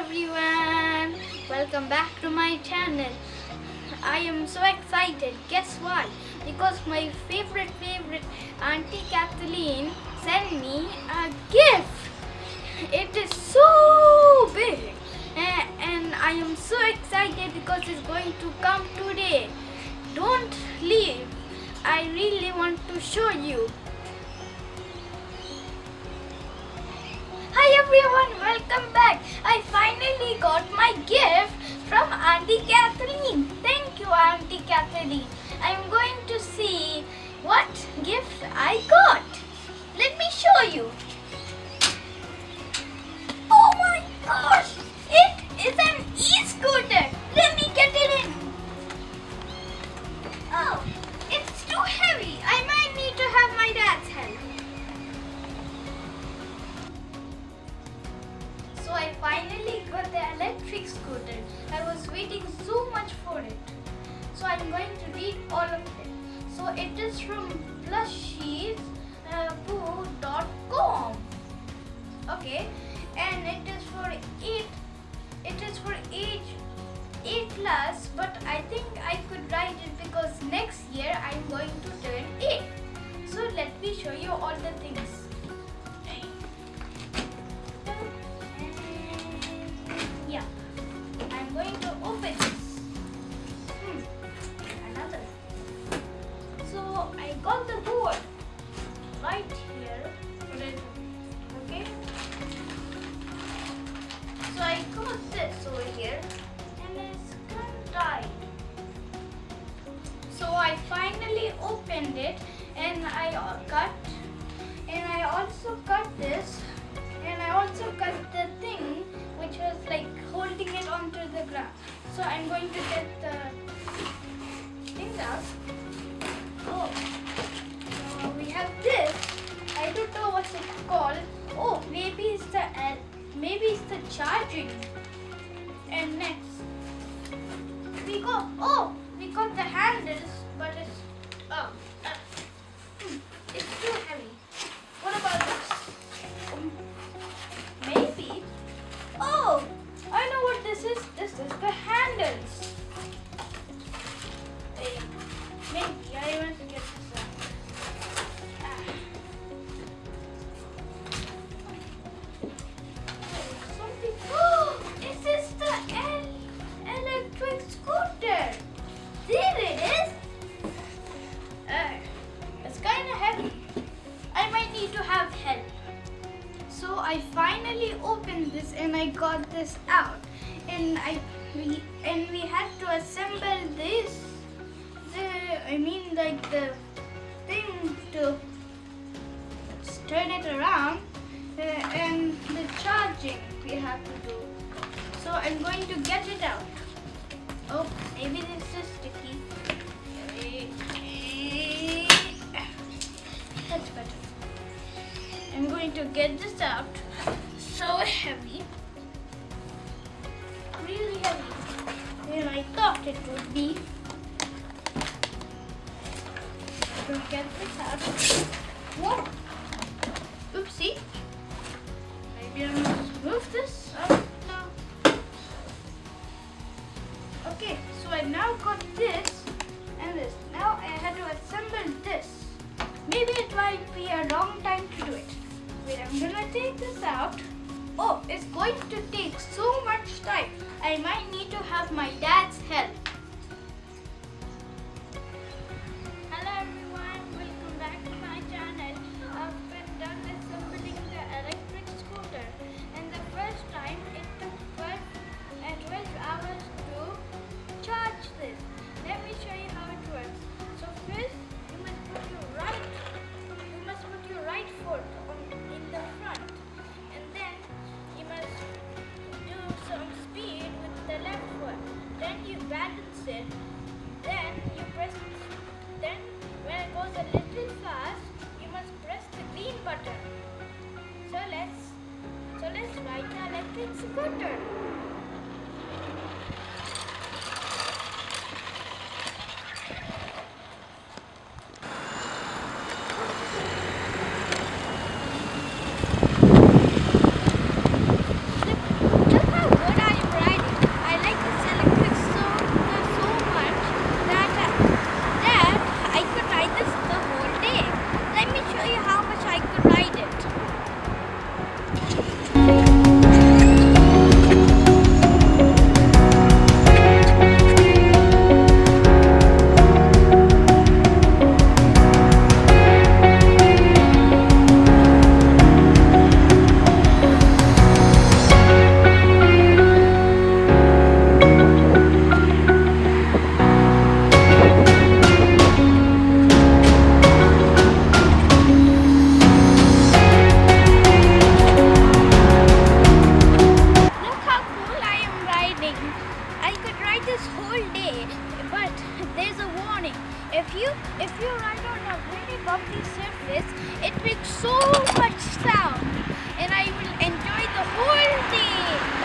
everyone! Welcome back to my channel. I am so excited. Guess why? Because my favorite favorite Auntie Kathleen sent me a gift. It is so big A- and I am so excited because it's going to come today. Don't leave. I really want to show you. Everyone, welcome back. I finally got my gift from Auntie Kathleen. Thank you, Auntie Kathleen. I'm going to see what gift I got. Let me show you. This over here, and it's of tight. So I finally opened it, and I uh, cut, and I also cut this, and I also cut the thing which was like holding it onto the ground. So I'm going to get the things out. Oh, so we have this. I don't know what's it called. Oh, maybe it's the L. Maybe it's the charging. And next, we go. Oh, we got the handles, finally opened this and I got this out. And I we and we had to assemble this. The I mean like the thing to turn it around uh, and the charging we have to do. So I'm going to get it out. Oh, maybe this is sticky. That's better. I'm going to get this out. So heavy. Really heavy. Than I thought it would be. So get this out. Whoa! Oopsie. Maybe I must move this. Oh, no. Okay, so I now got this and this. Now I had to assemble this. Maybe it might be a long time to do it. Wait, I'm gonna take this out. Oh, it's going to take so much time. I might need to have my dad's help. Ride the electric scooter. a really bumpy surface, it makes so much sound and I will enjoy the whole thing.